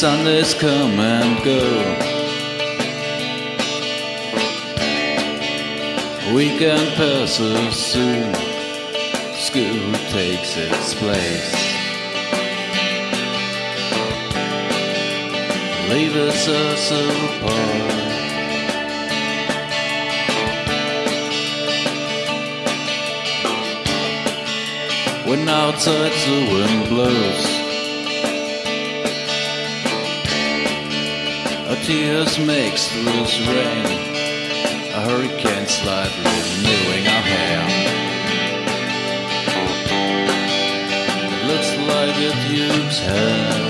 Sundays come and go. Weekend passes soon. School takes its place. Leaves us apart. When outside the wind blows. Tears makes loose rain. A hurricane slightly renewing our hair. Looks like it used hair.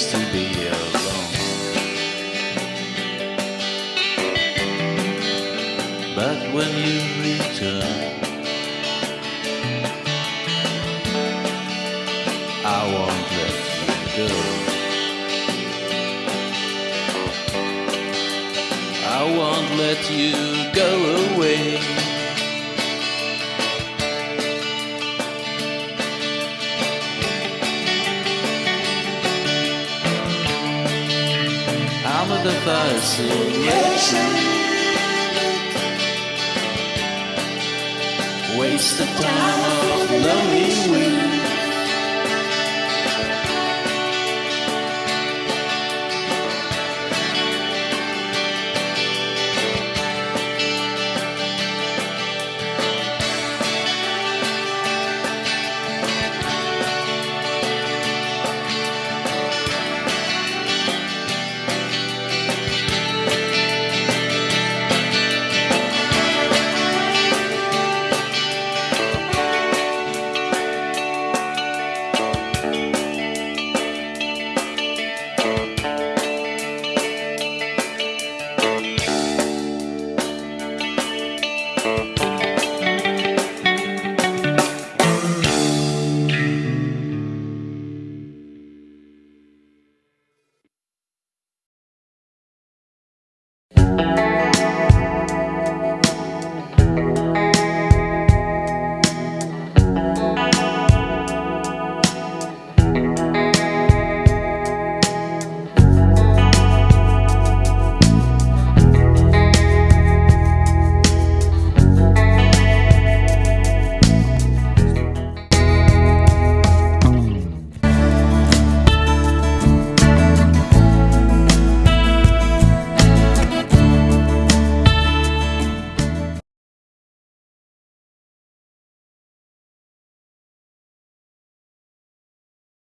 And lead us to be alone. But when you return I won't let you go. I won't let you Fascination. Waste of time of lonely weeks.